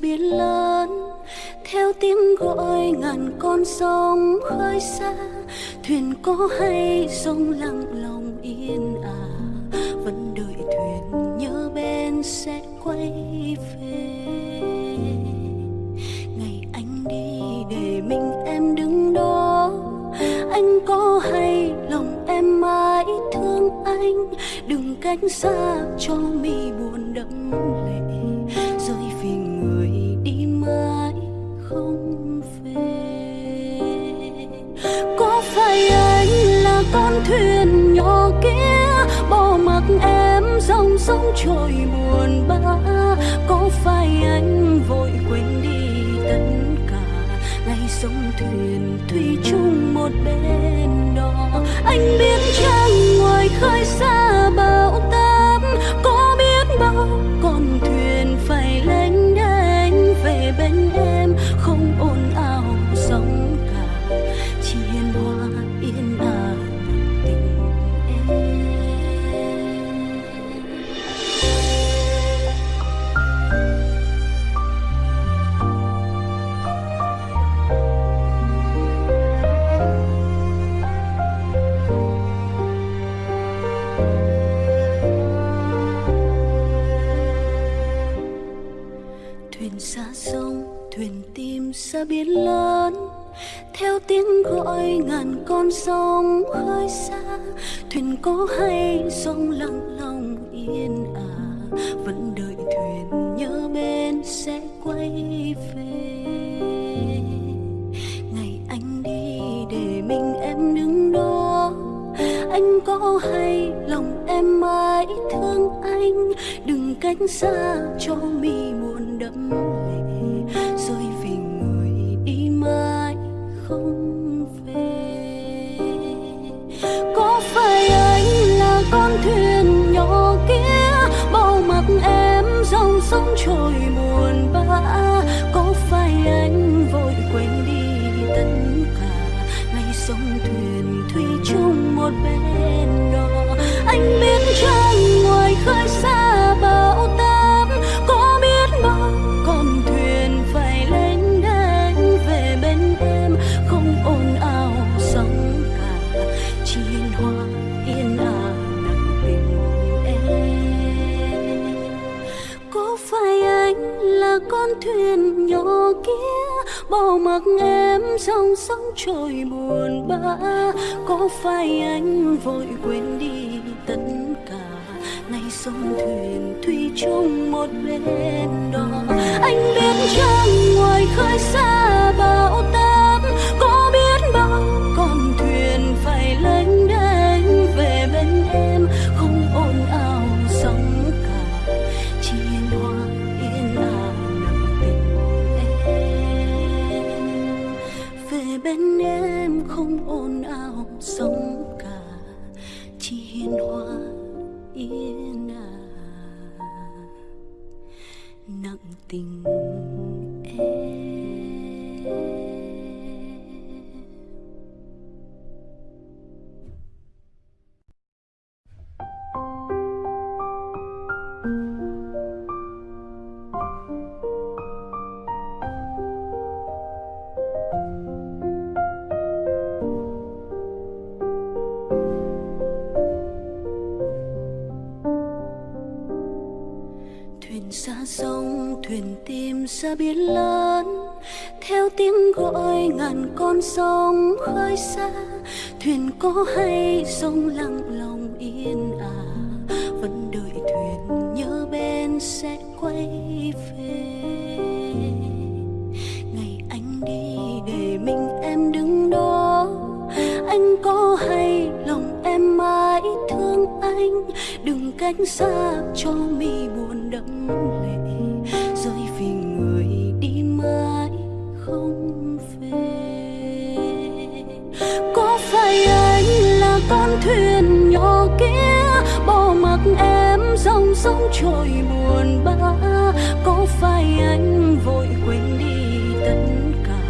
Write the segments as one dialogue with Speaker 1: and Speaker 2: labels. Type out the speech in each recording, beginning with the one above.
Speaker 1: biển lớn, theo tiếng gọi ngàn con sông khơi xa. Thuyền có hay sông lặng lòng yên à vẫn đợi thuyền nhớ bên sẽ quay về. Ngày anh đi để mình em đứng đó, anh có hay lòng em mãi thương anh. Đừng cách xa anh biết chăng dòng thuyền thủy chung một bên đó. Anh biết chăng ngoài khơi xa bão táp, có biết bao con thuyền phải lênh đênh về bên em. Không ồn ào sóng cả chỉ hoa yên ả nặng tình em. Có phải anh là con thuyền nhỏ kia bỏ mặc em dòng sông trôi buồn bã, có phải anh vội quên đi tất cả. Nay sông thuyền thủy chung một bên đó anh biết chăng ngoài khơi xa bao ta sông khơi xa, thuyền có hay sông lặng lòng yên à vẫn đợi thuyền nhớ bên sẽ quay về. Ngày anh đi để mình em đứng đó, anh có hay lòng em mãi thương anh, đừng cách xa cho mi buồn đẫm có phải anh là con thuyền nhỏ kia, bỏ mặc em dòng sông trôi buồn bã có phải anh vội quên đi tất cả,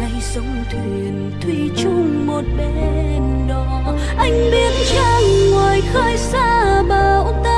Speaker 1: ngày sông thuyền thủy chung một bên đó anh biết chăng ngoài khơi xa bão bao ta?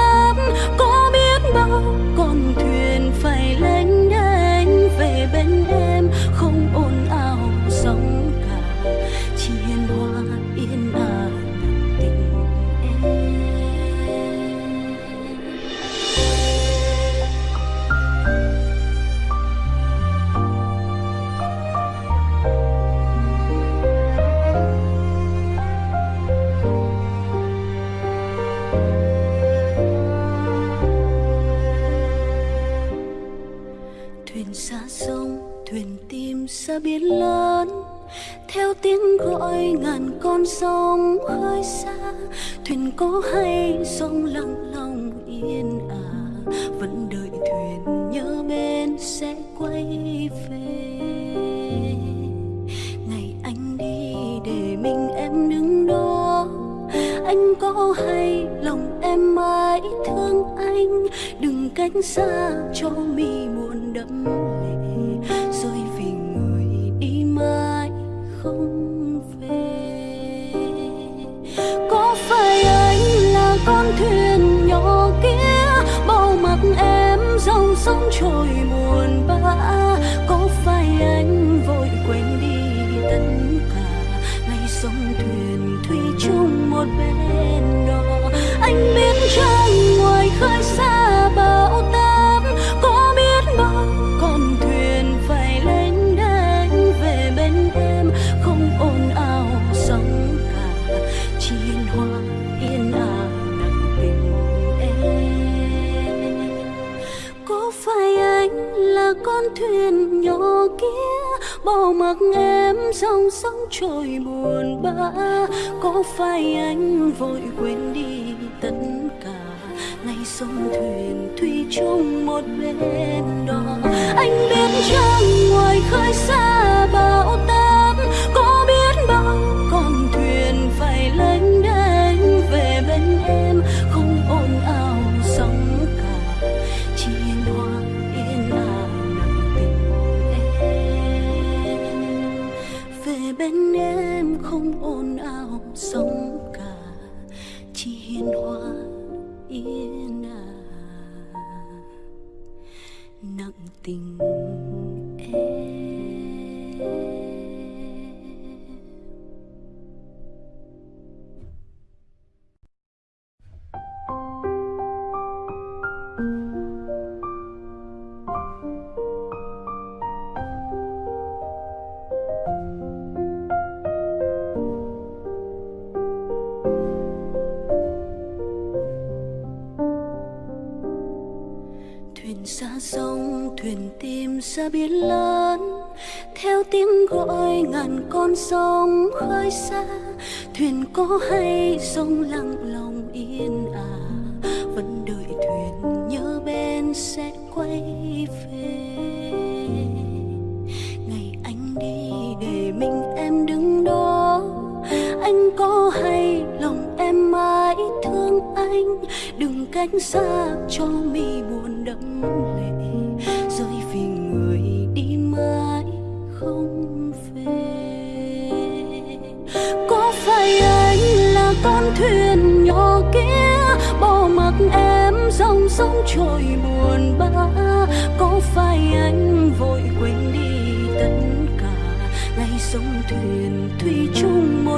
Speaker 1: ra biển lớn theo tiếng gọi ngàn con sông khơi xa. Thuyền có hay sông lặng lòng yên à, vẫn đợi thuyền nhớ bên sẽ quay về. Ngày anh đi để mình em đứng đó anh có hay lòng em mãi thương anh? Đừng cách xa trong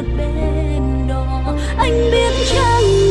Speaker 1: một bên đó. Anh biết chăng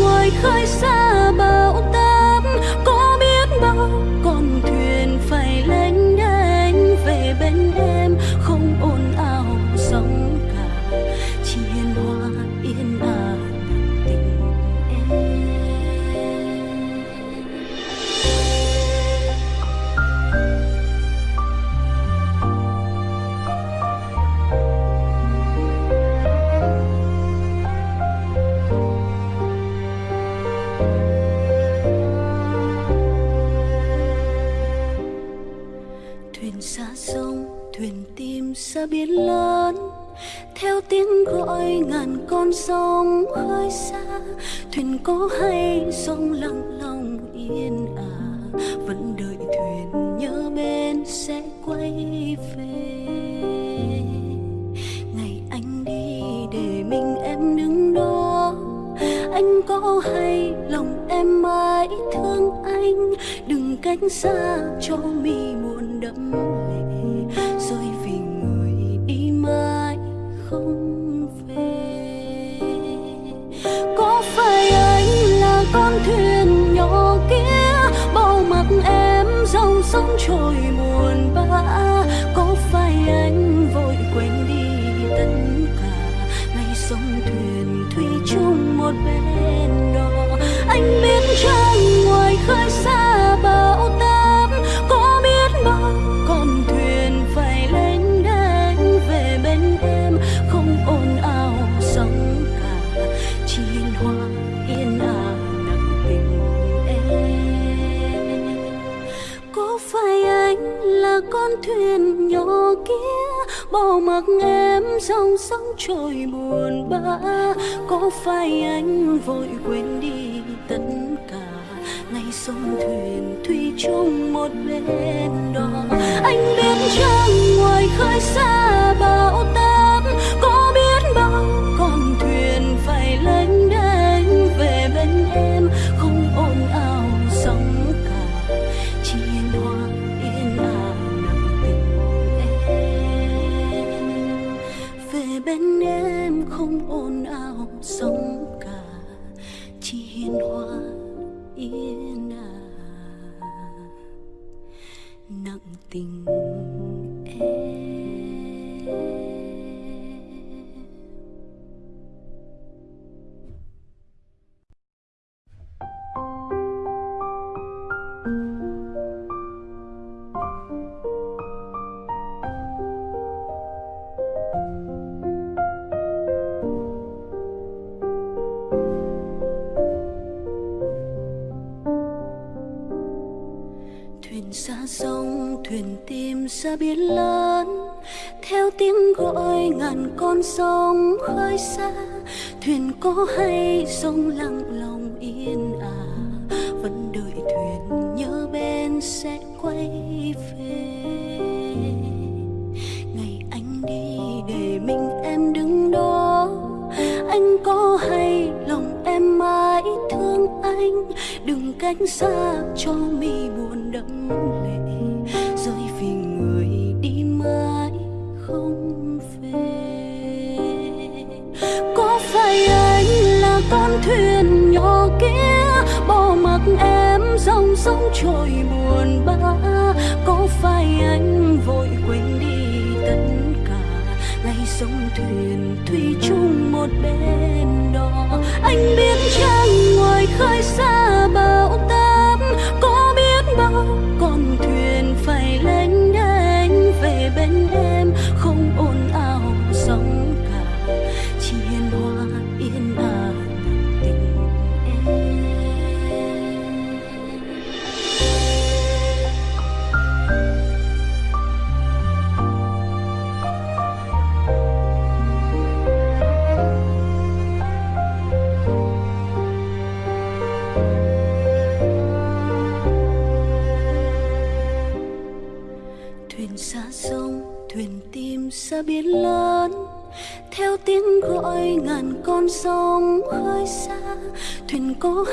Speaker 1: bỏ mặc em dòng sóng trôi buồn bã, có phải anh vội quên đi tất cả? Ngay sông thuyền thủy chung một bên đò anh biết rằng ngoài khơi xa bão ta con sông khơi xa thuyền có hay sông lặng lòng yên ả à, vẫn đợi thuyền nhớ bên sẽ quay về. Ngày anh đi để mình em đứng đó anh có hay lòng em mãi thương anh đừng cách xa cho mi buồn đẫm lệ. tay anh là con thuyền nhỏ kia, bỏ mặc em dòng sông trôi buồn bã. Có phải anh vội quên đi tất cả? Ngay sông thuyền thủy chung một bên đó. Anh biết chăng ngoài khơi xa bão táp, có biết bao con thuyền Cô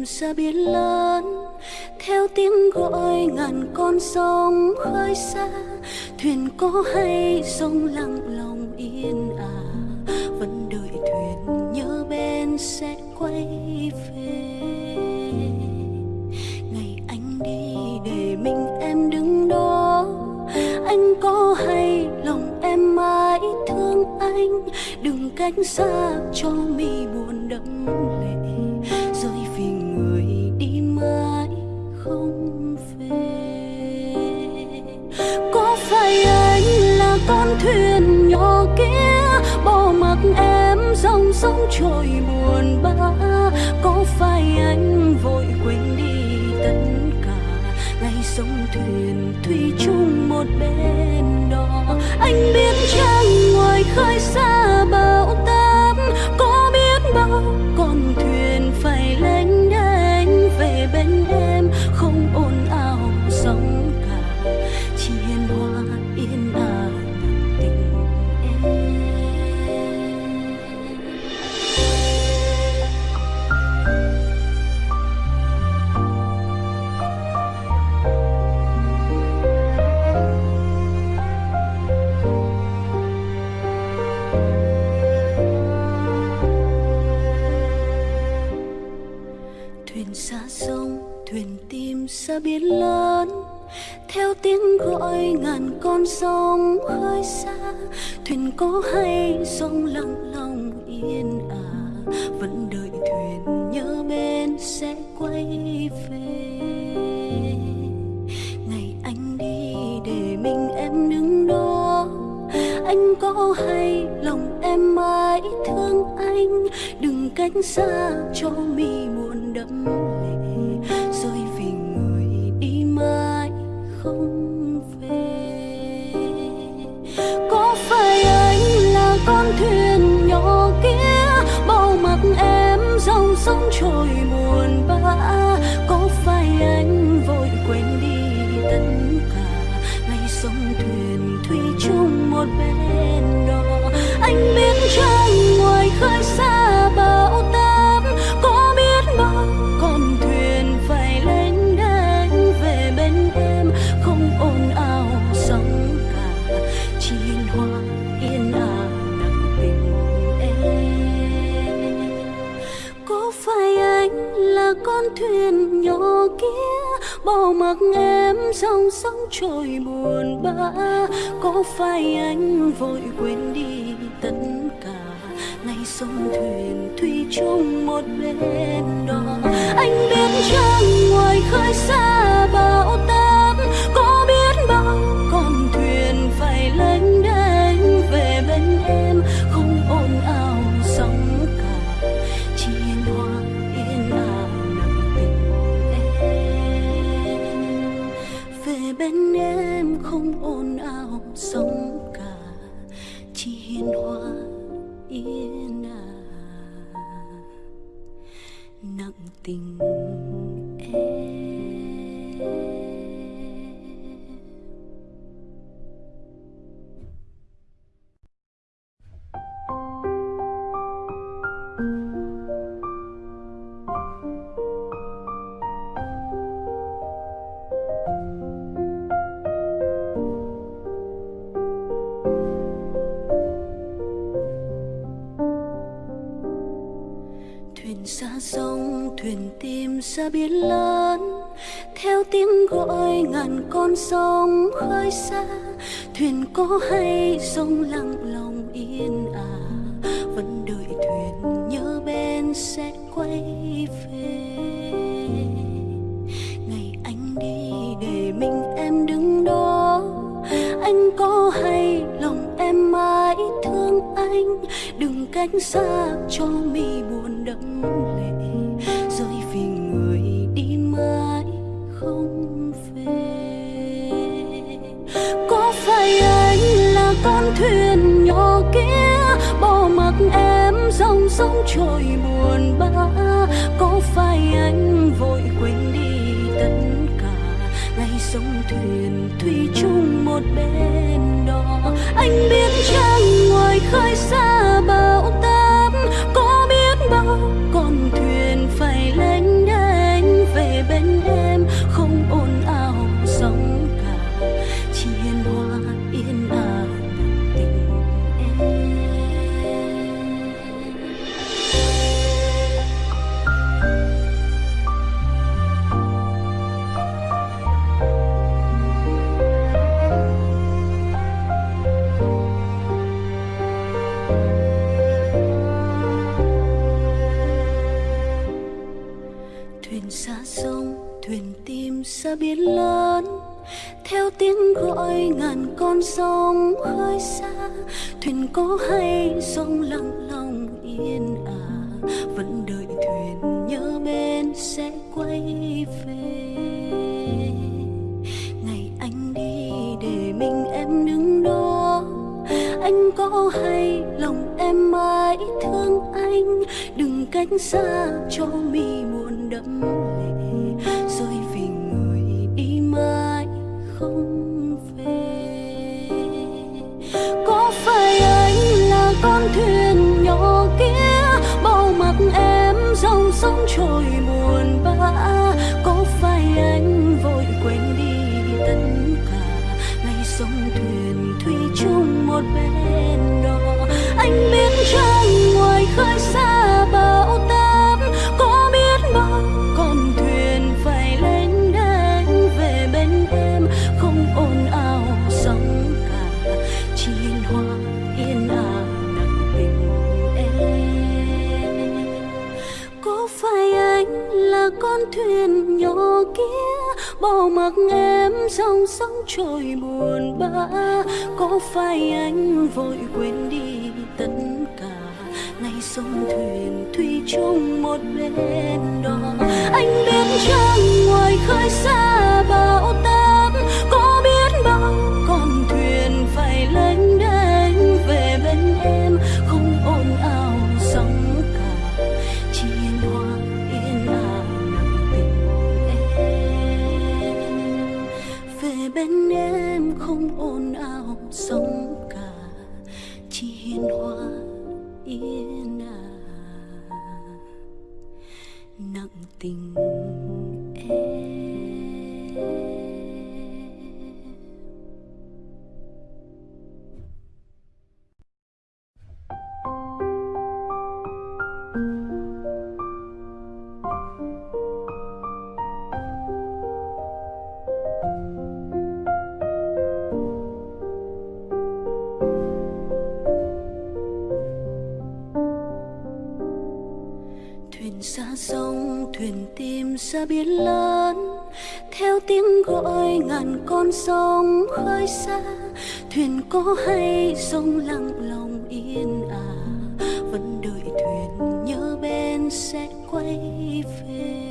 Speaker 1: thuyền xa biển lớn. Theo tiếng gọi ngàn con sông khơi xa, thuyền có hay sông lặng lòng yên à. Vẫn đợi thuyền nhớ bên sẽ quay về. Ngày anh đi để mình em đứng đó. Anh có hay lòng em mãi thương anh. Đừng cách xa cho mình. Thuyền thủy chung một bên đó. Anh biết chắc trôi buồn bã. Có phải anh vội quên đi tất cả. Ngày sông thuyền thủy chung một bên đó, anh biết chăng khơi xa, thuyền có hay sông lặng lòng yên ả vẫn đợi thuyền nhớ bên sẽ quay về. Ngày anh đi để mình em đứng đó, anh có hay lòng em mãi thương anh, đừng cách xa cho mi buồn đẫm lệ. Phải anh là con thuyền nhỏ kia, bỏ mặc em dòng sông trôi buồn bã. Có phải anh vội quên đi tất cả? Ngày sông thuyền thủy chung một bên đó. Anh biết chăng ngoài khơi xa bão táp, có biết bao con thuyền phải lênh ra biển lớn, theo tiếng gọi ngàn con sông khơi xa. Thuyền có hay sông lặng lòng yên à vẫn đợi thuyền nhớ bên sẽ quay về.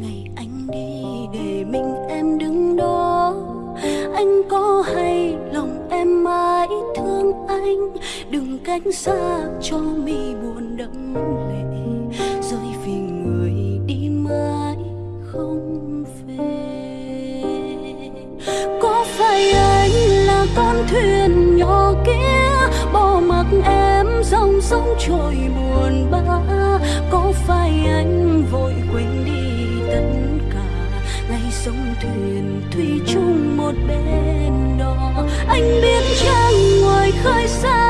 Speaker 1: Ngày anh đi để mình em đứng đó, anh có hay lòng em mãi thương anh? Đừng cách xa cho mi buồn sóng trôi buồn bã. Có phải anh vội quên đi tất cả. Ngày sông thuyền thủy chung một bên đó. Anh biết chăng ngoài khơi xa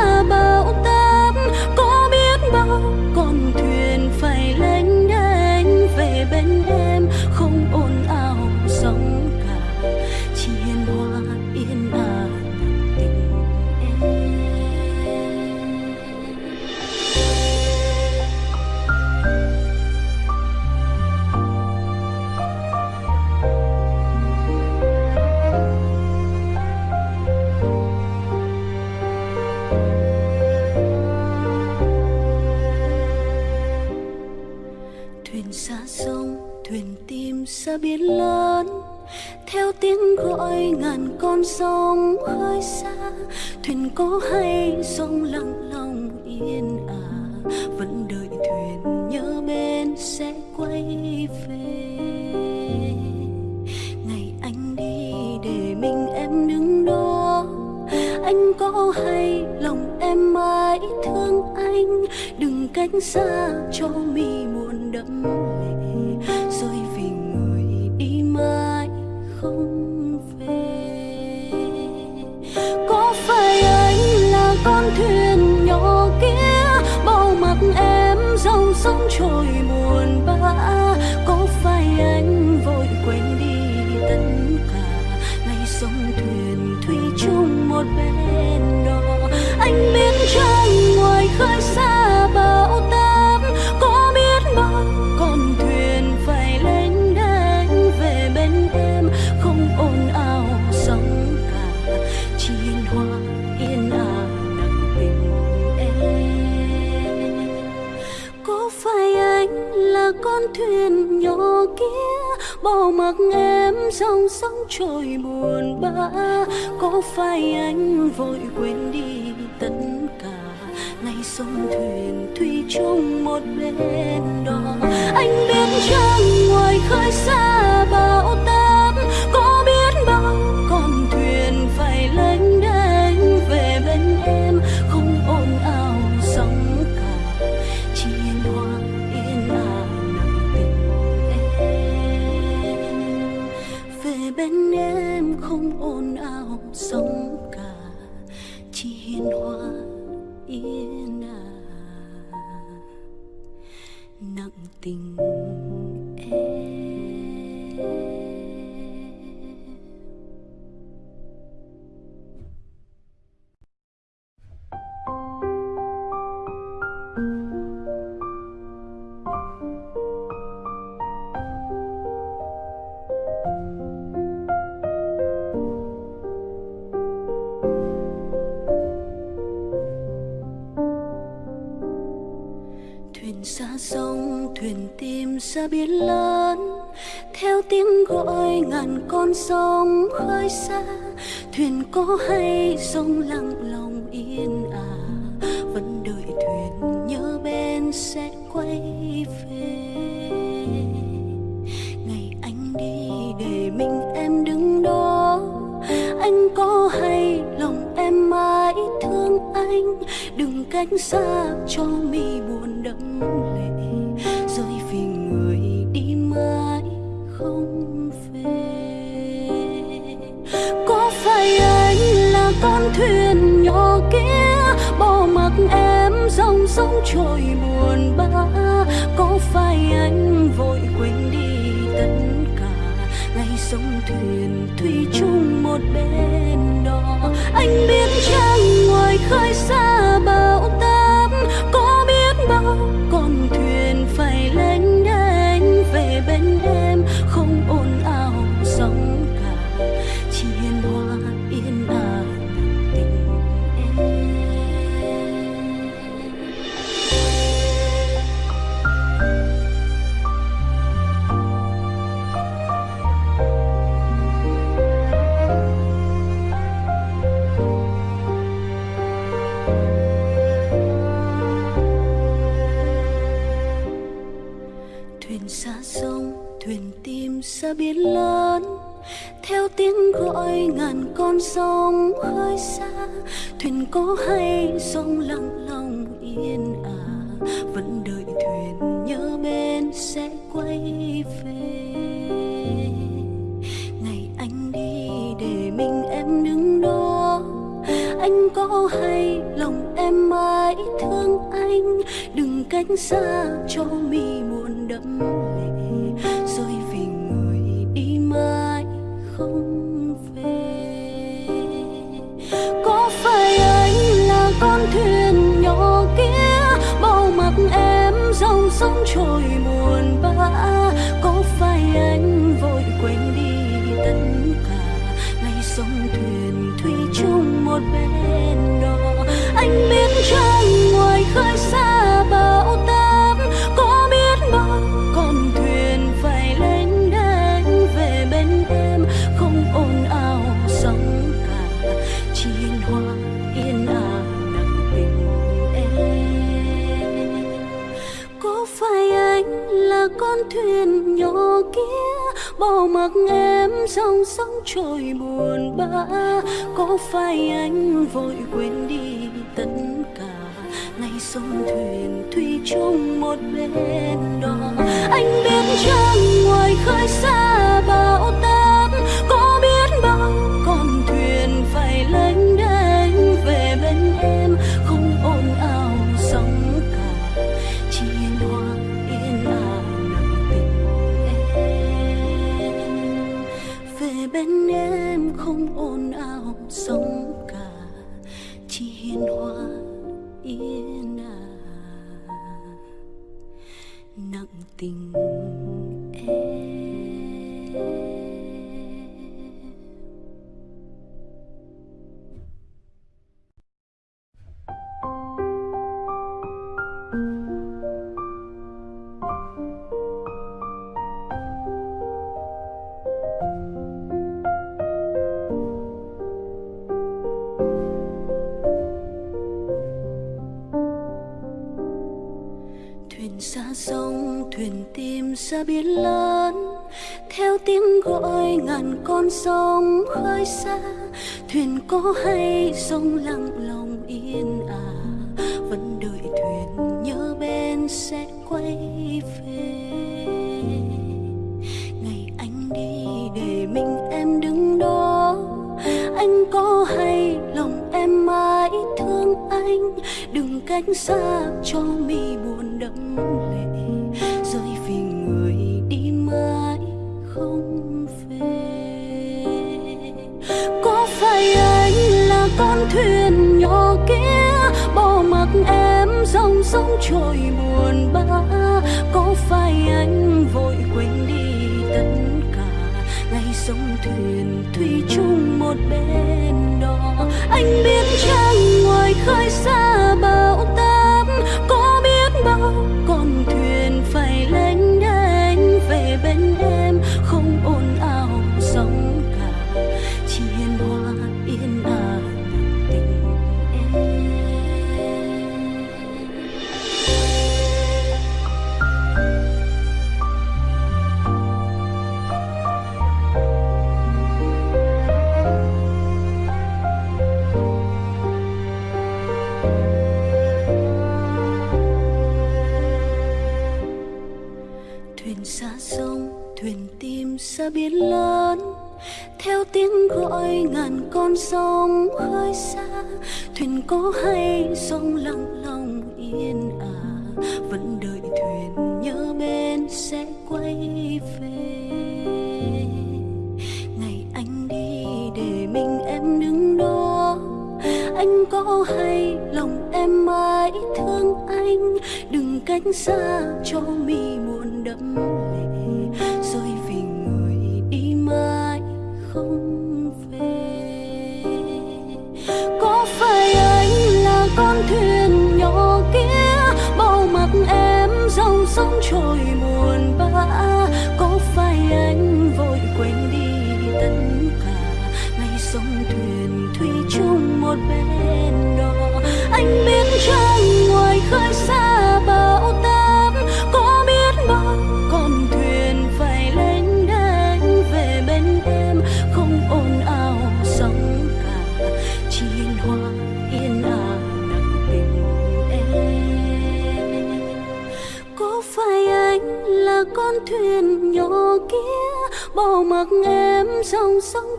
Speaker 1: trôi buồn bã, có phải anh vội quên đi tất cả? Ngày sông thuyền thủy chung một bên đó, anh biết chăng ngoài khơi xa bao sông khơi xa thuyền có hay sông lặng lòng yên ả vẫn đợi thuyền nhớ bên sẽ quay về ngày anh đi để mình em đứng đó anh có hay lòng em mãi thương anh đừng cách xa cho mi buồn đậm mắt mặc em dòng sông trôi buồn bã. Có phải anh vội quên đi tất cả? Ngày sông thuyền thủy chung một bên đó anh biết chăng ngoài khơi xa bão táp, có biết bao con sông khơi xa, thuyền cố hay sông lặng lòng yên ả vẫn đợi thuyền nhớ bên sẽ quay về. Ngày anh đi để mình em đứng đó, anh có hay lòng em mãi thương anh, đừng cách xa một bên đó sông, thuyền tìm xa biển lớn. Theo tiếng gọi ngàn con sông khơi xa, thuyền có hay sông lặng lòng yên à. Vẫn đợi thuyền nhớ bên sẽ quay về. Ngày anh đi để mình em đứng đó. Anh có hay lòng em mãi thương anh. Đừng cách xa cho mi buồn đẫm mắt em dòng sông trôi buồn bã, có phải anh vội quên đi tất cả. Ngày sông thuyền thủy chung một bên đó, anh biết chăng ngoài khơi xa bờ có hay song lặng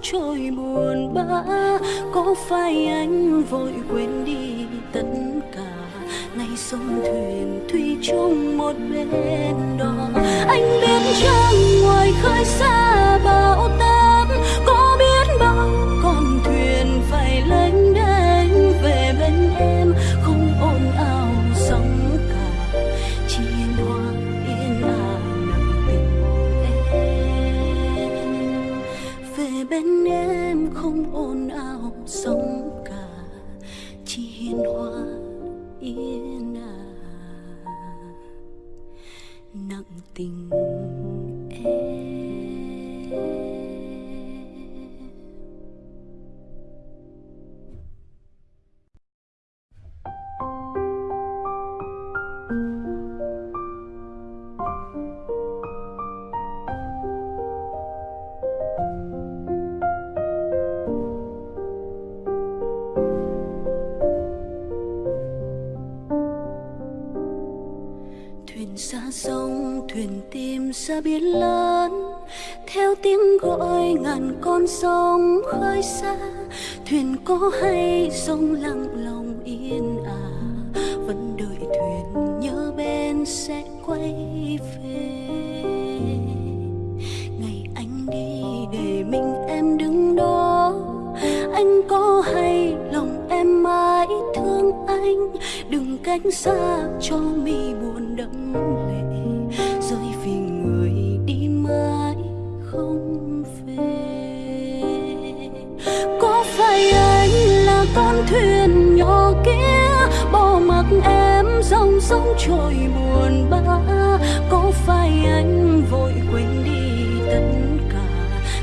Speaker 1: trôi buồn bã, có phải anh vội quên đi tất cả? Nay sông thuyền thủy chung một bên đò, anh biết chăng ngoài khơi xa. Sông khơi xa, thuyền có hay sông lặng lòng yên ả vẫn đợi thuyền nhớ bên sẽ quay về. Ngày anh đi để mình em đứng đó, anh có hay lòng em mãi thương anh, đừng cách xa cho mi buồn. Con thuyền nhỏ kia, bỏ mặc em dòng sông trôi buồn bã. Có phải anh vội quên đi tất cả?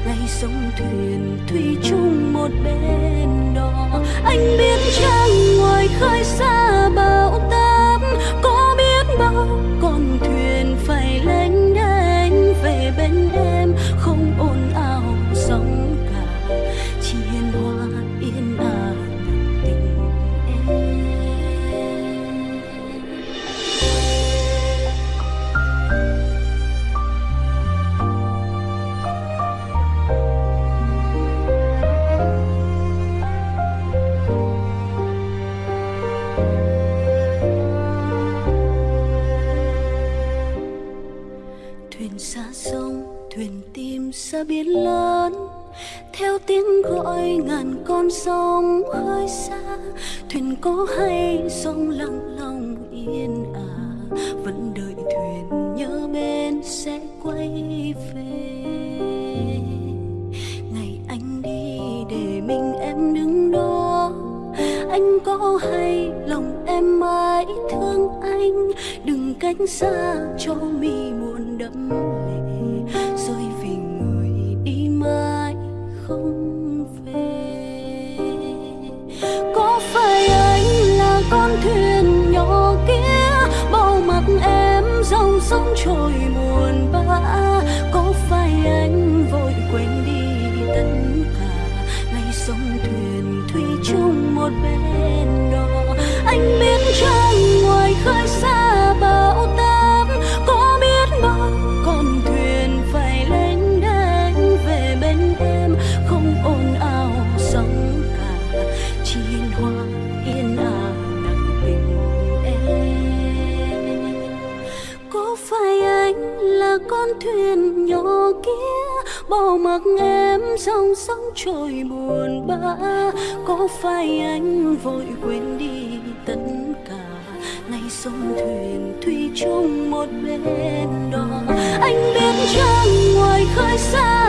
Speaker 1: Ngày sông thuyền thủy chung một bên đó. Anh biết chăng ngoài khơi xa bão táp, có biết bao con thuyền phải có hay sông lặng lòng yên ả vẫn đợi thuyền nhớ bên sẽ quay về. Ngày anh đi để mình em đứng đó, anh có hay lòng em mãi thương anh, đừng cách xa vai anh vội quên đi tất cả. Ngày sông thuyền thủy chung một bên đò, anh biết rằng ngoài khơi xa.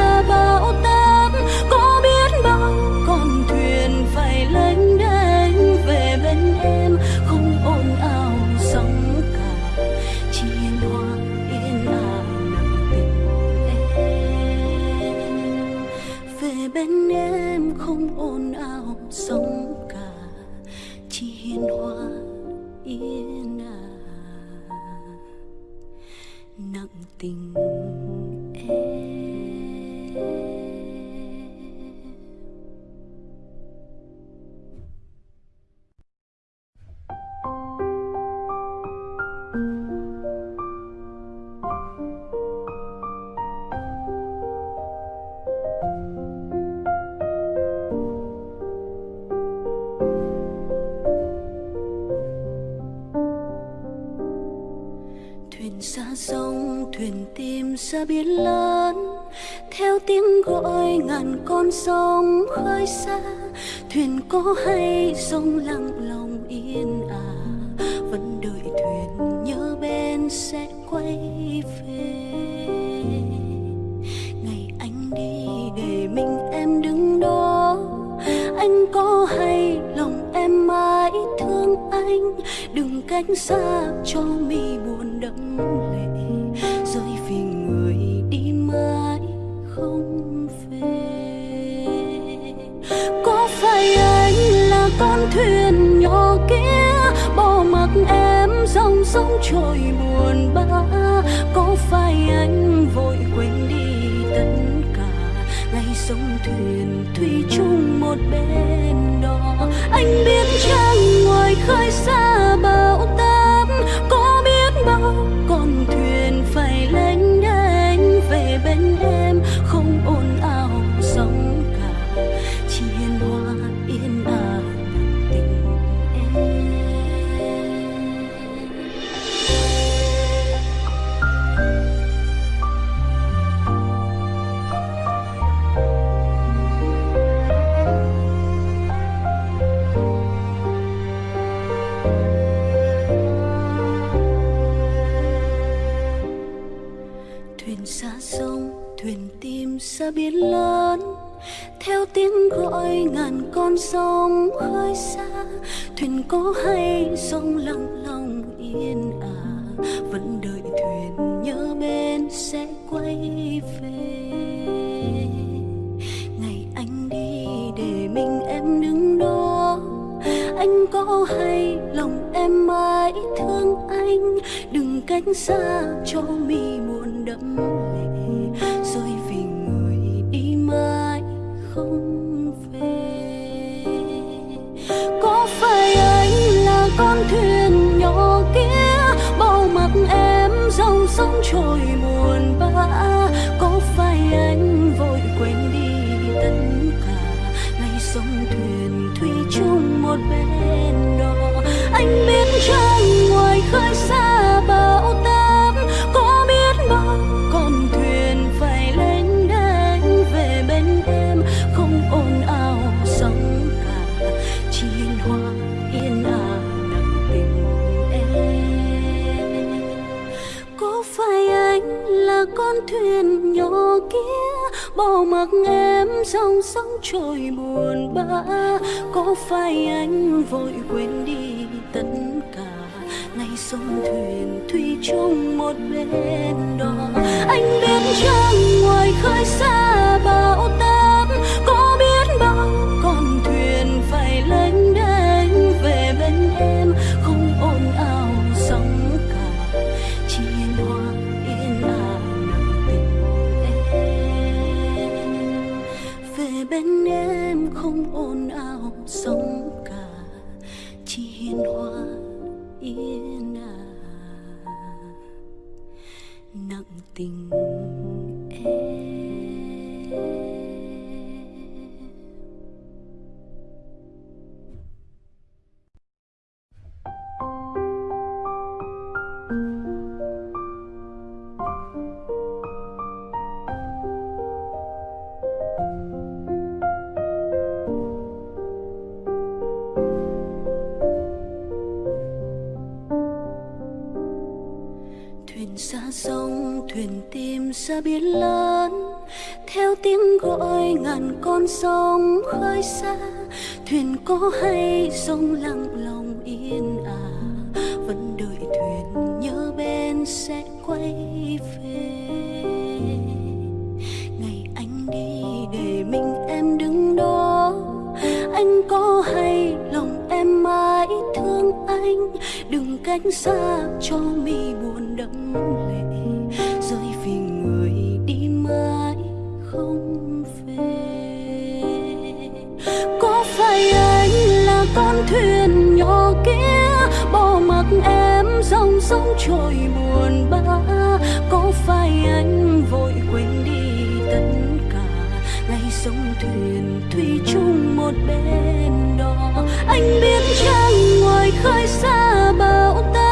Speaker 1: Thuyền xa sông, thuyền tìm xa biển lớn. Theo tiếng gọi ngàn con sông khơi xa, thuyền có hay sông lặng lòng yên à. Vẫn đợi thuyền nhớ bên sẽ quay về. Ngày anh đi để mình em đứng đó, anh có hay lòng em mãi thương anh. Đừng cách xa cho mi dòng trôi buồn bã, có phải anh vội quên đi tất cả. Ngày sông thuyền thủy chung một bên đò anh biết chăng ngoài khơi có hay sông lặng lòng yên ả vẫn đợi thuyền nhớ bên sẽ quay về. Ngày anh đi để mình em đứng đó, anh có hay lòng em mãi thương anh, đừng cách xa cho mi buồn đẫm con thuyền nhỏ kia bỏ mặc em dòng sóng trôi buồn bã. Có phải anh vội quên đi tất cả? Ngày sông thuyền thủy chung một bên đò anh biết rằng ngoài khơi xa bão táp sông khơi xa, thuyền có hay sông lặng lòng yên ả vẫn đợi thuyền nhớ bên sẽ quay về. Ngày anh đi để mình em đứng đó, anh có hay lòng em mãi thương anh, đừng cách xa cho mi buồn đẫm con thuyền nhỏ kia, bỏ mặc em dòng sông trôi buồn bã. Có phải anh vội quên đi tất cả? Ngày sông thuyền thủy chung một bên đó. Anh biết chăng ngoài khơi xa bão táp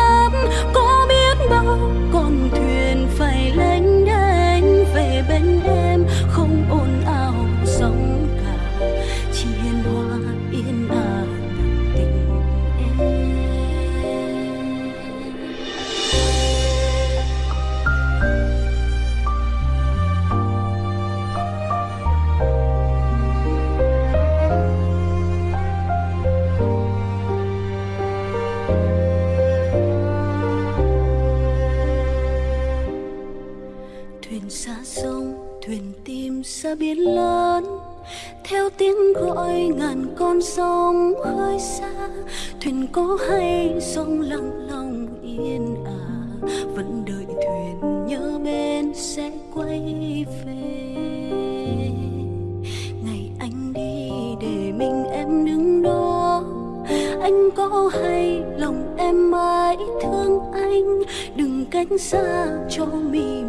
Speaker 1: ngàn con sông khơi xa, thuyền có hay sông lặng lòng yên ả vẫn đợi thuyền nhớ bên sẽ quay về. Ngày anh đi để mình em đứng đó, anh có hay lòng em mãi thương anh, đừng cách xa cho mình.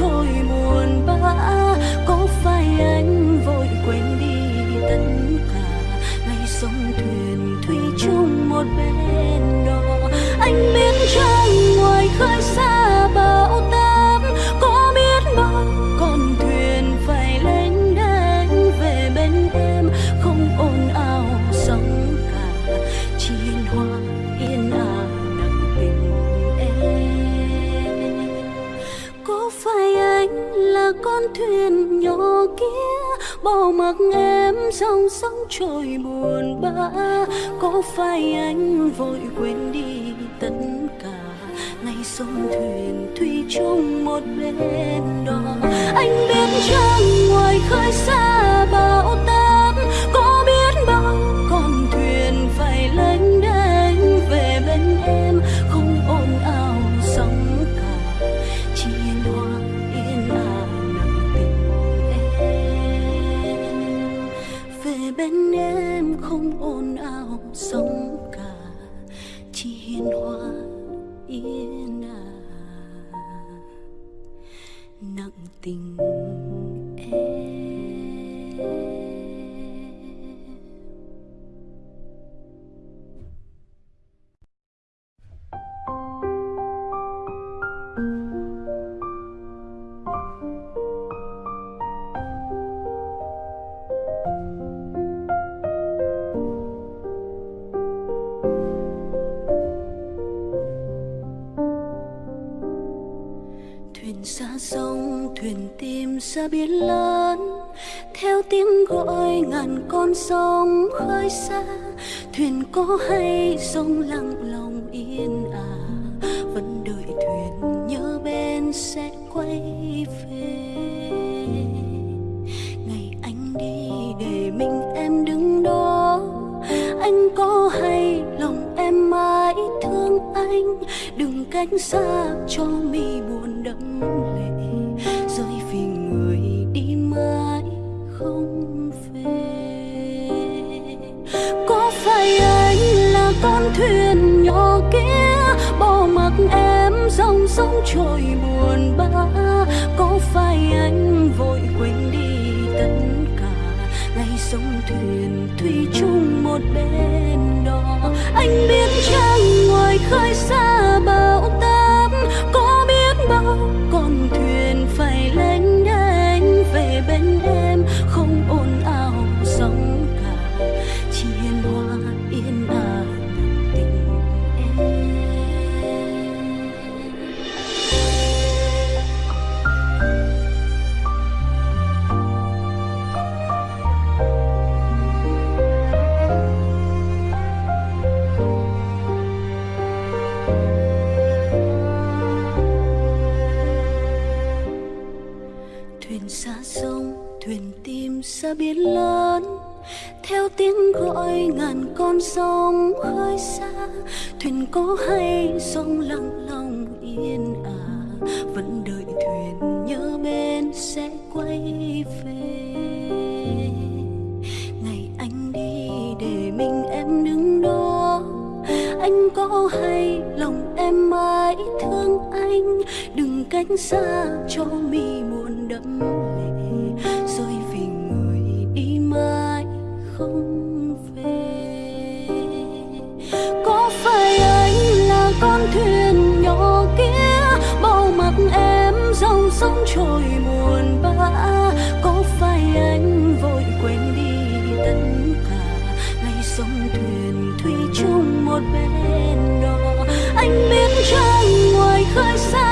Speaker 1: Dòng trôi buồn bã, có phải anh vội quên đi tất cả? Ngày sông thuyền thủy chung một bên đó, anh biết chăng ngoài khơi xa bão táp sông thuyền tìm xa biển lớn, theo tiếng gọi ngàn con sông khơi xa. Thuyền có hay sông lặng lòng yên à vẫn đợi thuyền nhớ bên sẽ quay về. Ngày anh đi để mình em đứng đó, anh có hay lòng em mãi thương anh? Đừng cách xa cho mi buồn đẫm thuyền nhỏ kia, bỏ mặc em dòng sông trôi buồn bã. Có phải anh vội quên đi tất cả? Ngày sông thuyền thủy chung một bên đó. Anh biết chăng ngoài khơi xa bão táp biển lớn, theo tiếng gọi ngàn con sông khơi xa. Thuyền có hay sông lặng lòng yên ả vẫn đợi thuyền nhớ bên sẽ quay về. Ngày anh đi để mình em đứng đó, anh có hay lòng em mãi thương anh? Đừng cách xa cho mi buồn đậm trôi buồn bã, có phải anh vội quên đi tất cả. Ngày sông thuyền thủy chung một bên đó anh biết rằng ngoài khơi xa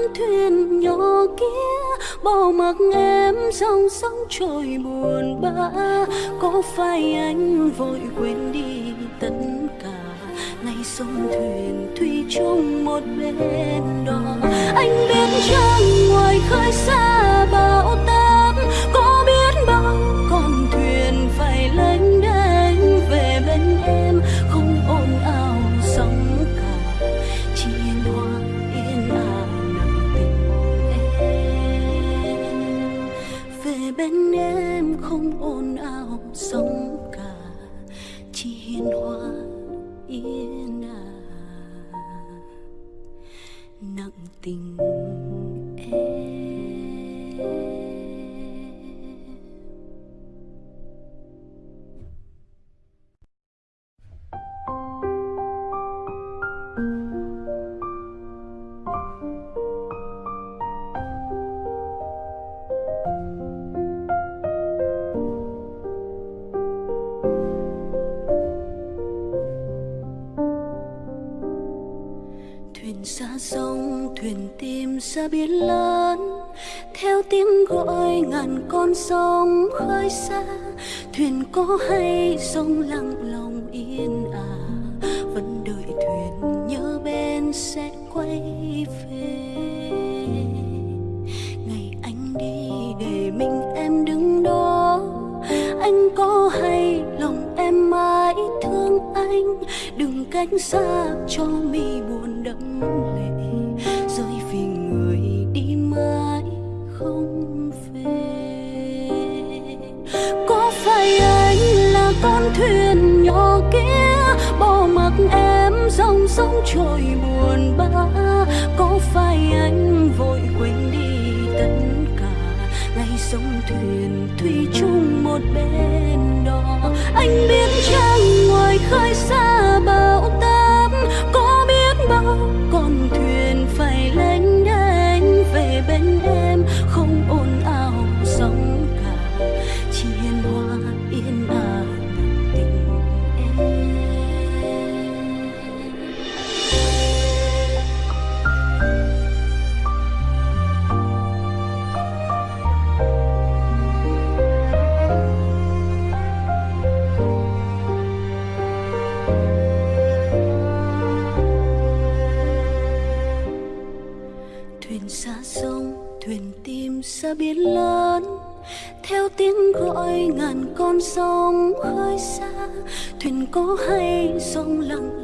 Speaker 1: con thuyền nhỏ kia bỏ mặc em dòng sông trôi buồn bã. Có phải anh vội quên đi tất cả? Ngày sông thuyền thủy chung một bên đó. Anh biết chăng ngoài khơi xa bão táp, có biết bao con thuyền phải lênh đênh về bên em. Bên em sông khơi xa, thuyền có hay sông lặng lòng yên ả vẫn đợi thuyền nhớ bên sẽ quay về. Ngày anh đi để mình em đứng đó, anh có hay lòng em mãi thương anh, đừng cách xa cho mi buồn đẫm lệ. Con thuyền nhỏ kia, bỏ mặc em dòng sông trôi buồn bã. Có phải anh vội quên đi tất cả? Ngày sông thuyền thủy chung một bên đó. Anh biết chăng ngoài khơi xa bão táp, có biết bao con thuyền có hay sông lặng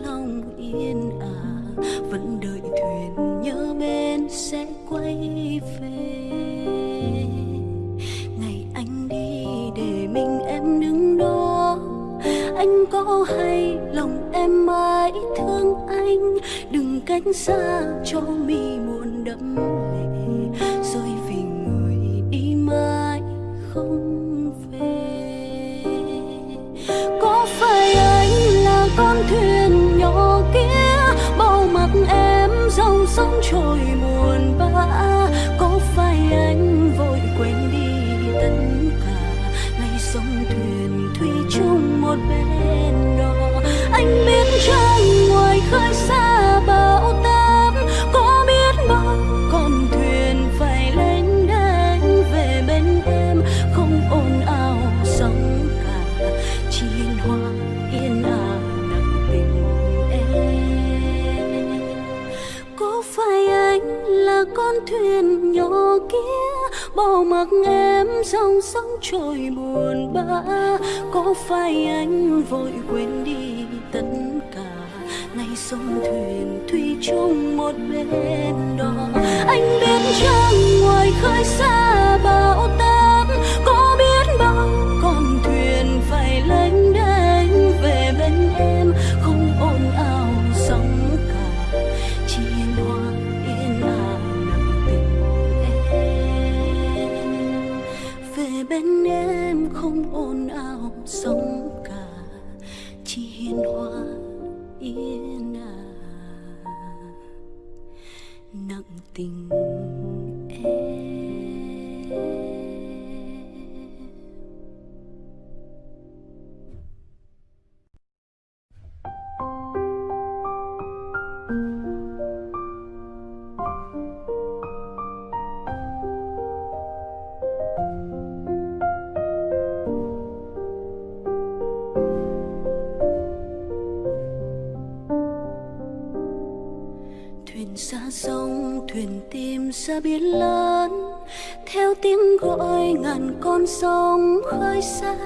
Speaker 1: ngàn con sông khơi xa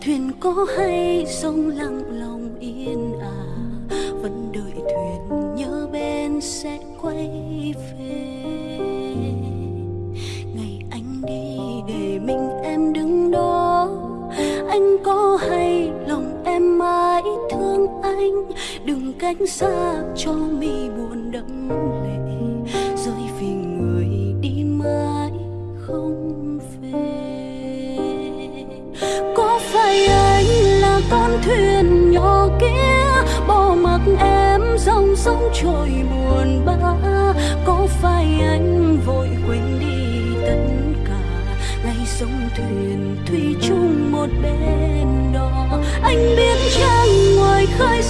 Speaker 1: thuyền có hay sông lặng lòng yên à, vẫn đợi thuyền nhớ bên sẽ quay về. Ngày anh đi để mình em đứng đó anh có hay lòng em mãi thương anh đừng cách xa cho mi buồn đậm thuyền nhỏ kia, bỏ mặc em dòng sông trôi buồn bã. Có phải anh vội quên đi tất cả? Ngày sông thuyền thủy chung một bên đó. Anh biết chăng ngoài khơi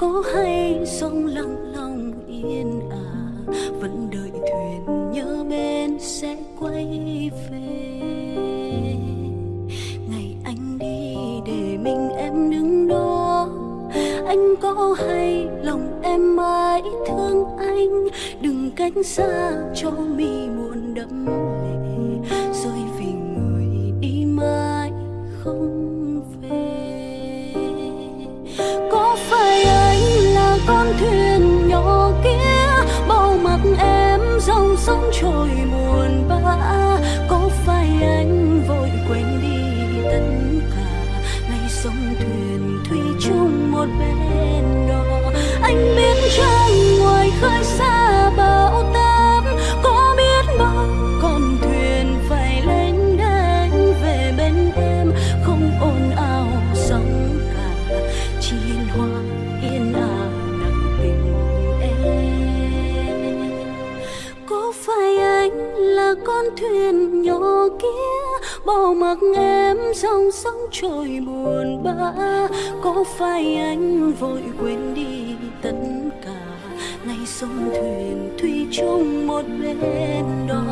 Speaker 1: cô hay Phải anh là con thuyền nhỏ kia bỏ mặc em dòng sóng trôi buồn bã. Có phải anh vội quên đi tất cả ngày sông thuyền thủy chung một bên đó?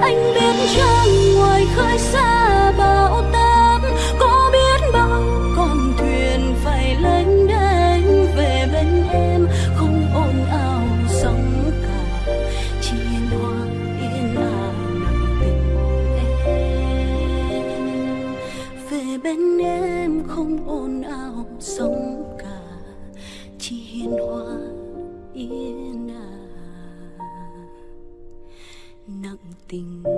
Speaker 1: Anh biết rằng ngoài khơi xa bão táp tình.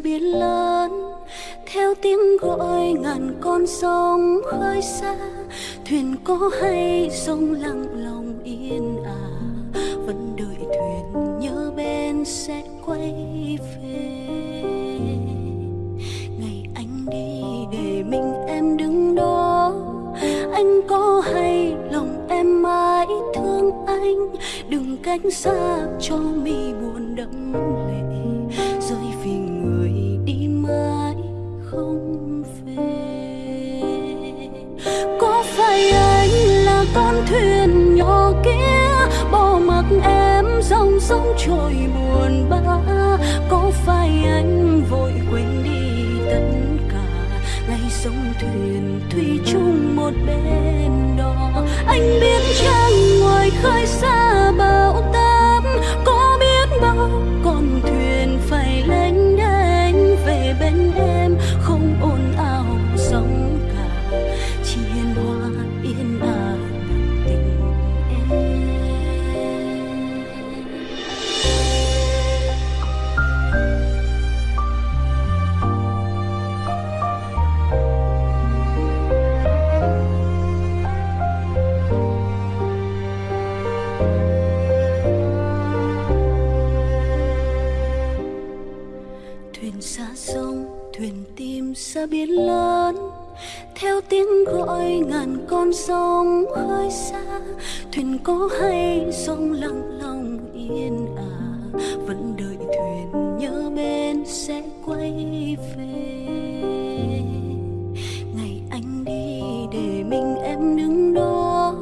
Speaker 1: Tìm biển lớn, theo tiếng gọi ngàn con sông khơi xa. Thuyền có hay sông lặng lòng yên ả vẫn đợi thuyền nhớ bên sẽ quay về. Ngày anh đi để mình em đứng đó, anh có hay lòng em mãi thương anh? Đừng cách xa cho mi buồn đẫm lệ có phải anh là con thuyền nhỏ kia, bỏ mặc em dòng sông trôi buồn bã. Có phải anh vội quên đi tất cả? Ngày sông thuyền thủy chung một bên đó. Anh biết chăng ngoài khơi xa bão táp, có biết bao sông thuyền tìm xa biển lớn. Theo tiếng gọi ngàn con sông khơi xa. Thuyền có hay sông lặng lòng yên ả vẫn đợi thuyền nhớ bên sẽ quay về. Ngày anh đi để mình em đứng đó.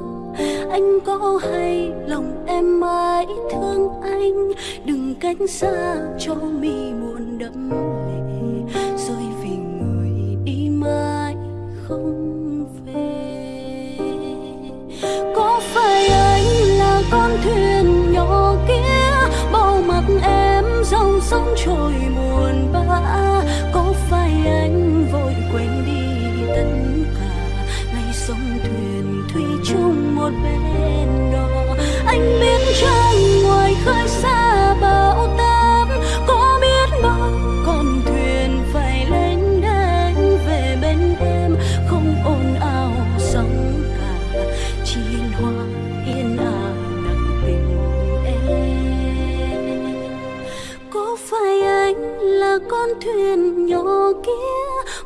Speaker 1: Anh có hay lòng em mãi thương anh. Đừng cách xa cho mi buồn đẫm em dòng sông trôi buồn bã, có phải anh vội quên đi tất cả? Ngày sông thuyền thủy chung một bên đó, anh biết chăng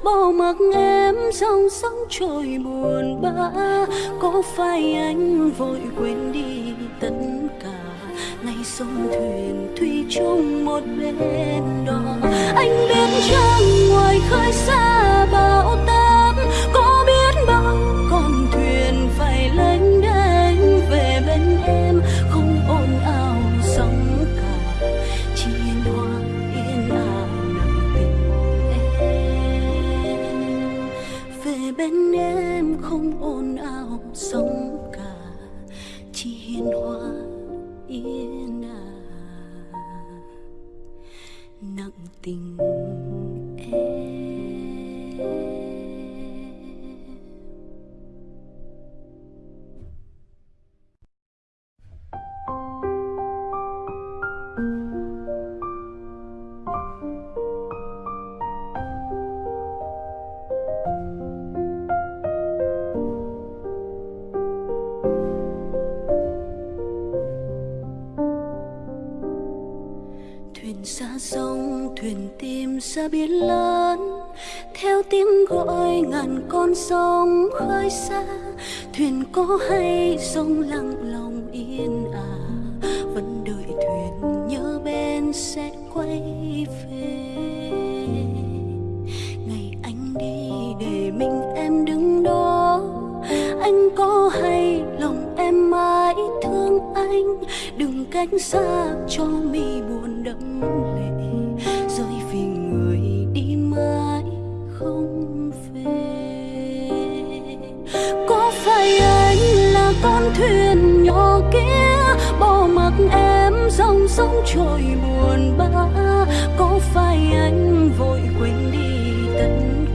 Speaker 1: bỏ mặc em dòng sóng trôi buồn bã. Có phải anh vội quên đi tất cả. Ngày sông thuyền thủy chung một bên đó anh biết chăng ngoài khơi xa bão táp ngàn con sông khơi xa, thuyền có hay sông lặng lòng yên à vẫn đợi thuyền nhớ bên sẽ quay về. Ngày anh đi để mình em đứng đó, anh có hay lòng em mãi thương anh, đừng cách xa cho mi buồn. Dòng trôi buồn bã. Có phải anh vội quên đi tất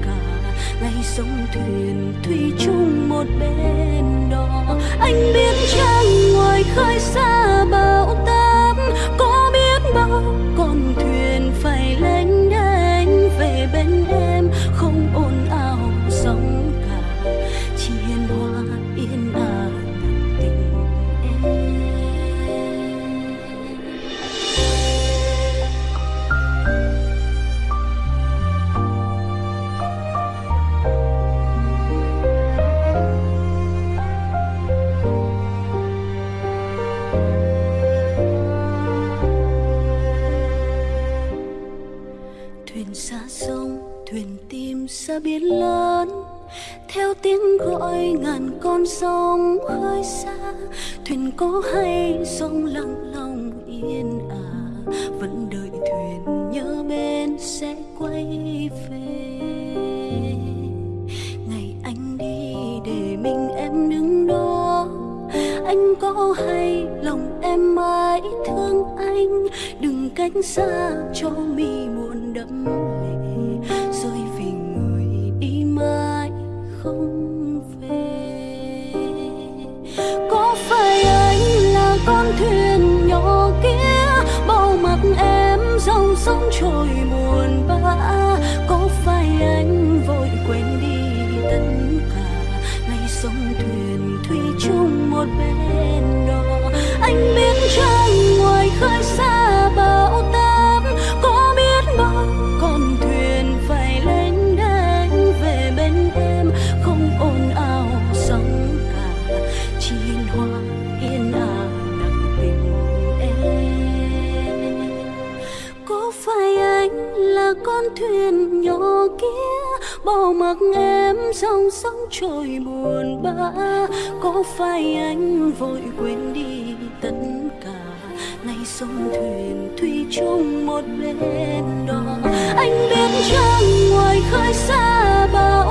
Speaker 1: cả. Ngày sông thuyền thủy chung một bên đó. Anh biết chăng ngoài khơi xa bão táp, có biết bao tìm biển lớn, theo tiếng gọi ngàn con sông khơi xa. Thuyền có hay sông lặng lòng yên à vẫn đợi thuyền nhớ bên sẽ quay về. Ngày anh đi để mình em đứng đó, anh có hay lòng em mãi thương anh? Đừng cách xa cho mình mặc em dòng sông trôi buồn bã, có phải anh vội quên đi tất cả? Ngày sông thuyền thủy chung một bên đó, anh biết chăng bỏ mặc em dòng sóng trôi buồn bã, có phải anh vội quên đi tất cả. Nay sông thuyền thủy chung một bên đó, anh biết chăng ngoài khơi xa bao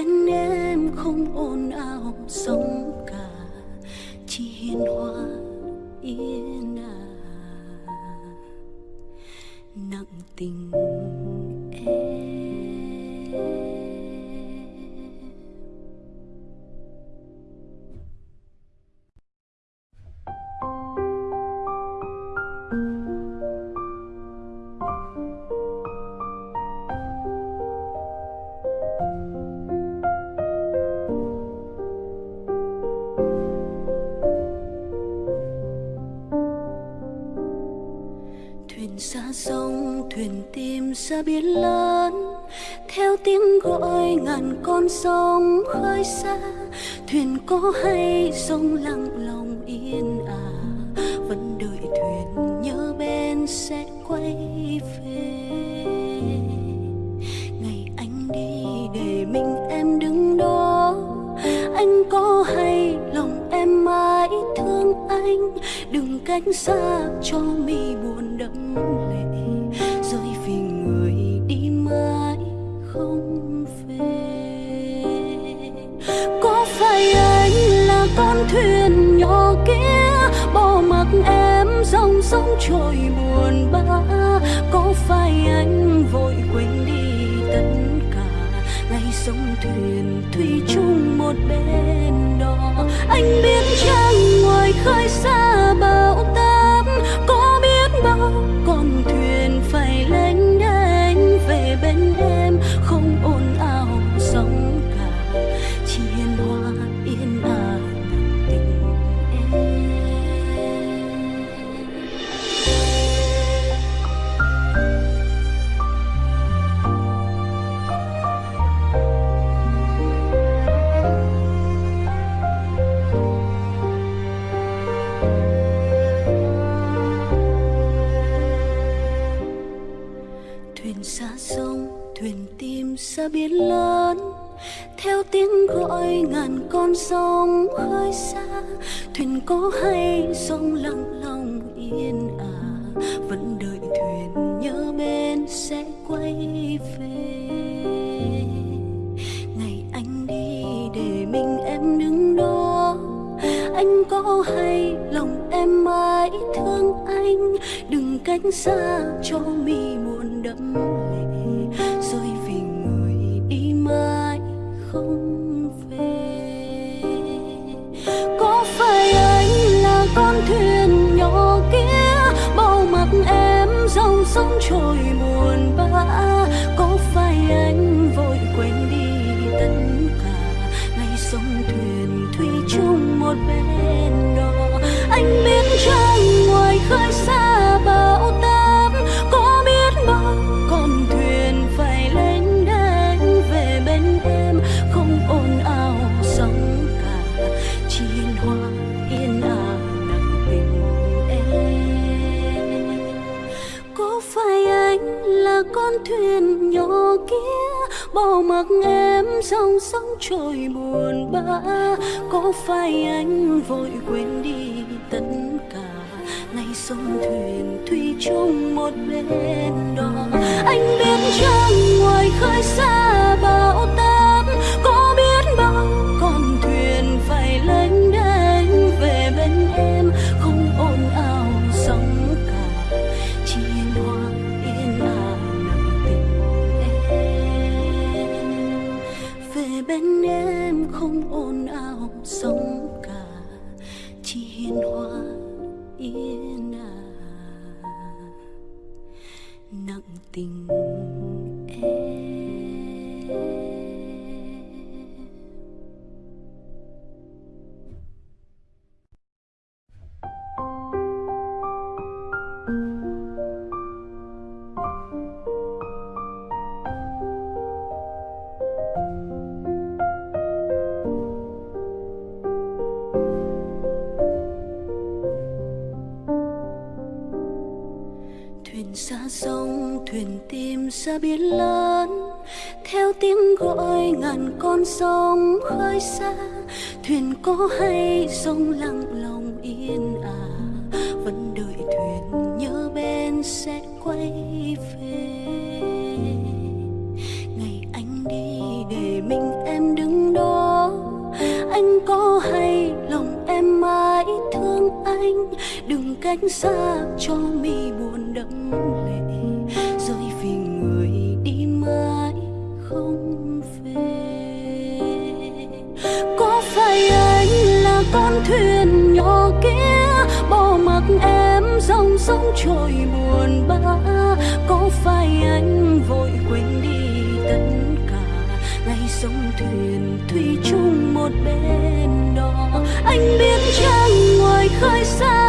Speaker 1: bên em không ồn ào sóng cả chỉ hiền hòa yên ả. Nặng tình xa biển lớn, theo tiếng gọi ngàn con sông khơi xa. Thuyền có hay sông lặng lòng yên à vẫn đợi thuyền nhớ bên sẽ quay về. Ngày anh đi để mình em đứng đó, anh có hay lòng em mãi thương anh? Đừng cách xa cho mi buồn đẫm lệ phải anh là con thuyền nhỏ kia, bỏ mặc em dòng sông trôi buồn bã. Có phải anh vội quên đi tất cả, ngày sông thuyền thủy chung một bên đó? Anh biết chăng ngoài khơi xa bão táp, có biết bao con thuyền xa sông, thuyền tìm xa biển lớn. Theo tiếng gọi ngàn con sông khơi xa, thuyền có hay sông lặng lòng yên ả vẫn đợi thuyền nhớ bên sẽ quay về. Ngày anh đi để mình em đứng đó. Anh có hay lòng em mãi thương anh. Đừng cách xa cho mi buồn đẫm lệ rơi vì người đi mãi không về. Có phải anh là con thuyền nhỏ kia, bao mặt em dòng sông trôi buồn bã? Có phải anh vội quên đi tất cả, ngày sông thuyền thủy chung một bên đò anh biết trăng ngoài khơi xa bỏ mặc em dòng sóng trôi buồn bã, có phải anh vội quên đi tất cả? Ngày sông thuyền thủy chung một bên đò anh biết trong ngoài khơi xa bão táp bên em. Xa biển lớn, theo tiếng gọi ngàn con sông khơi xa. Thuyền có hay sông lặng lòng yên ả vẫn đợi thuyền nhớ bên sẽ quay về. Ngày anh đi để mình em đứng đó, anh có hay lòng em mãi thương anh. Đừng cách xa sóng trôi buồn bã, có phải anh vội quên đi tất cả. Ngày sông thuyền thủy chung một bên đò anh biết chăng ngoài khơi xa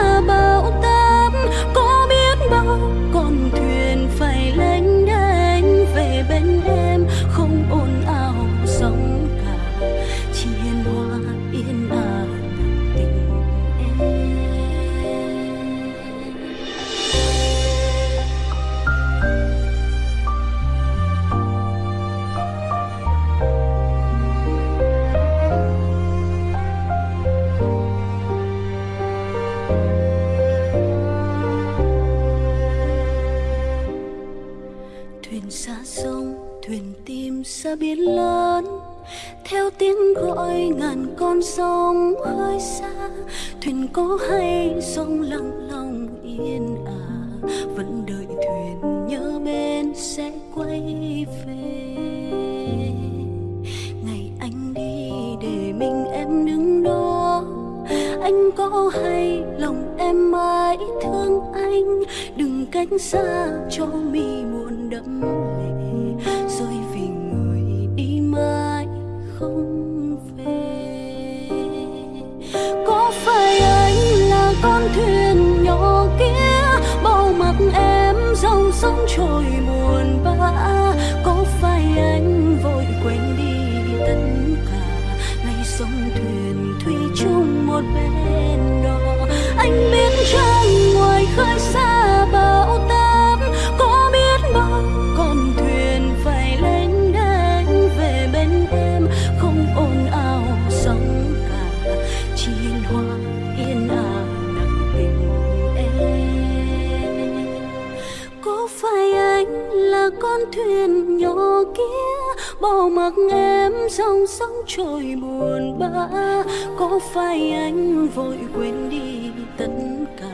Speaker 1: buồn bã, có phải anh vội quên đi tất cả.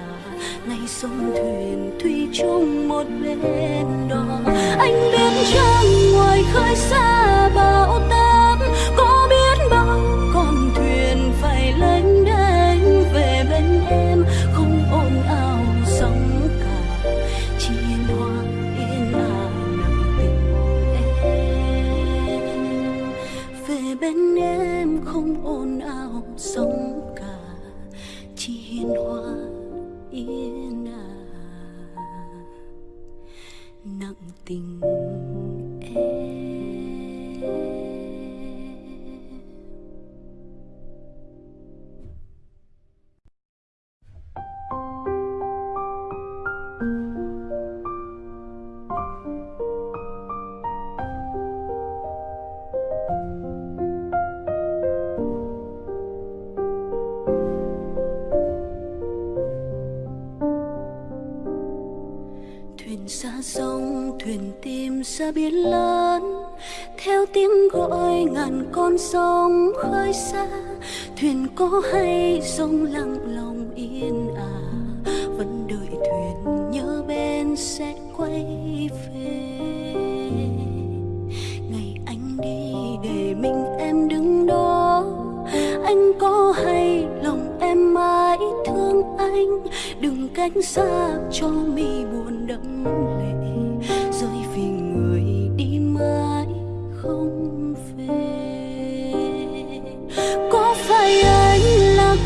Speaker 1: Ngày sông thuyền thủy chung một bên đó anh biết trăng ngoài khơi xa bão ta con sông khơi xa, thuyền có hay sông lặng lòng yên ả vẫn đợi thuyền nhớ bên sẽ quay về. Ngày anh đi để mình em đứng đó, anh có hay lòng em mãi thương anh, đừng cách xa cho mi buồn.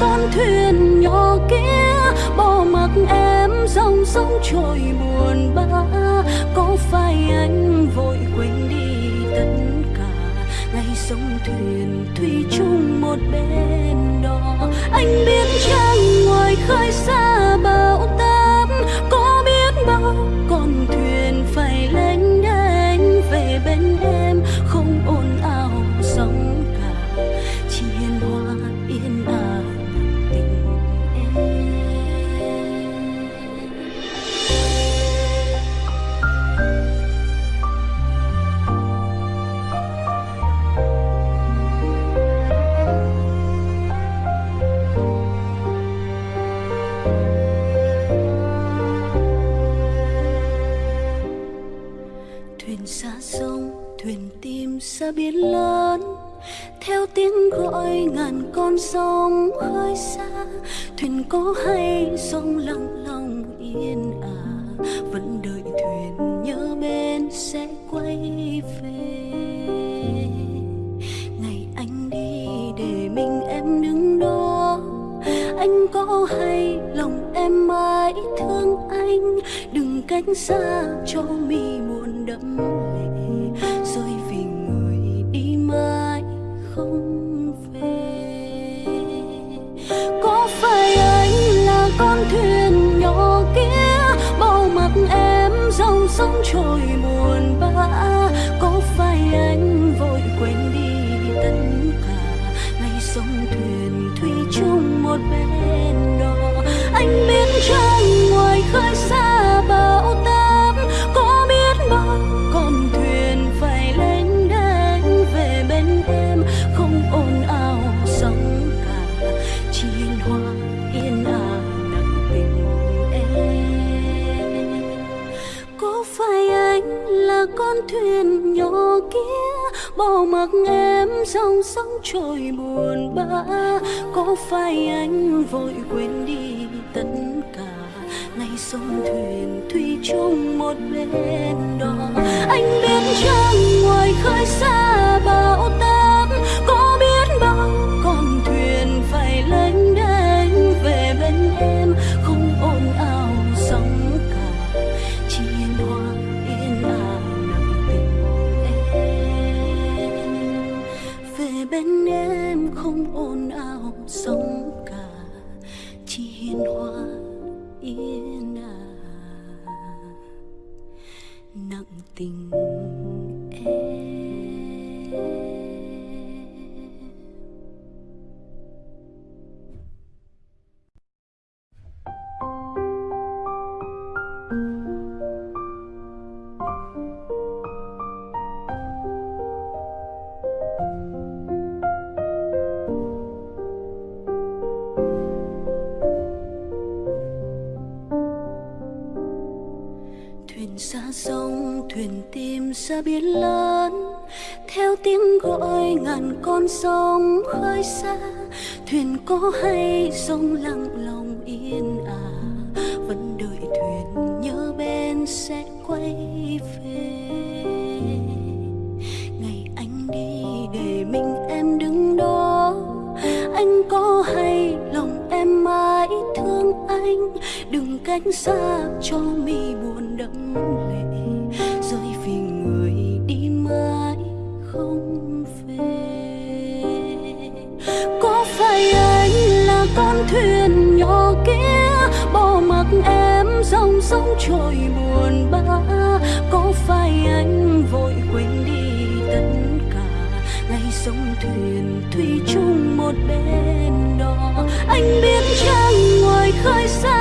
Speaker 1: Con thuyền nhỏ kia, bỏ mặc em dòng sông trôi buồn bã. Có phải anh vội quên đi tất cả? Ngày sông thuyền thủy chung một bên đó. Anh biết chăng ngoài khơi xa bão táp sông tìm xa biển lớn, theo tiếng gọi ngàn con sông khơi xa. Thuyền có hay sông lặng lòng yên ả vẫn đợi thuyền nhớ bên sẽ quay về. Ngày anh đi để mình em đứng đó, anh có hay lòng em mãi thương anh? Đừng cách xa cho mi buồn đẫm lệ rơi vì người đi mãi không về. Có phải anh là con thuyền nhỏ kia, bao mặt em dòng sông trôi buồn bã? Có phải anh vội quên đi tất cả ngày sông thuyền thủy chung một bên? Bỏ mặc em dòng sóng trôi buồn bã. Có phải anh vội quên đi tất cả. Ngày sông thuyền thủy chung một bên đó anh biết chăng ngoài khơi xa bão táp, có biết bao con thuyền phải lênh đênh ra biển lớn, theo tiếng gọi ngàn con sông khơi xa. Thuyền có hay sông lặng lòng yên à vẫn đợi thuyền nhớ bên sẽ quay về. Ngày anh đi để mình em đứng đó, anh có hay lòng em mãi thương anh? Đừng cách xa cho mi buồn đẫm thuyền nhỏ kia, bỏ mặc em dòng sông trôi buồn bã. Có phải anh vội quên đi tất cả? Ngày sông thuyền thủy chung một bên đó. Anh biết trăng ngoài khơi xa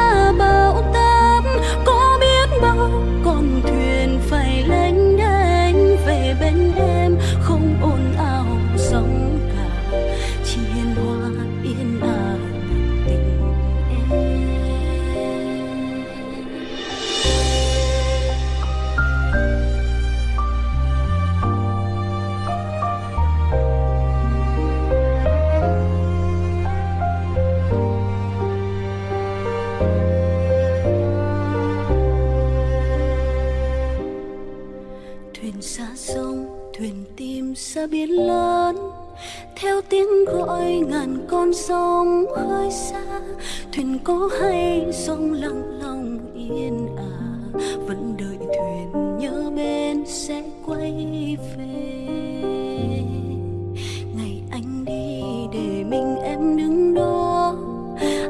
Speaker 1: thuyền có hay sông lặng lòng yên à vẫn đợi thuyền nhớ bên sẽ quay về. Ngày anh đi để mình em đứng đó,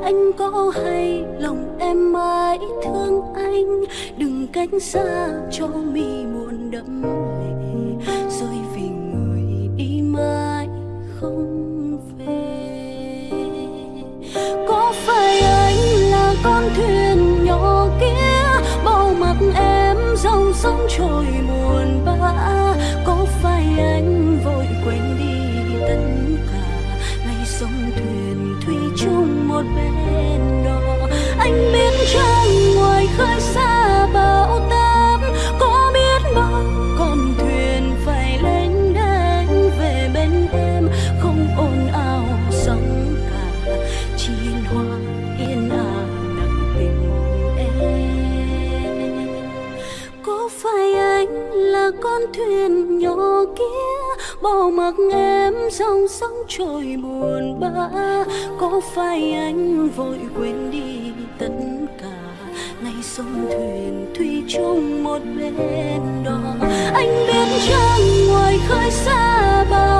Speaker 1: anh có hay lòng em mãi thương anh, đừng cách xa cho mình. Dòng sông trôi buồn bã, có phải anh vội quên đi tất cả ngày sông thuyền thủy chung một bên đó, anh biết chăng ngoài khơi xa bao.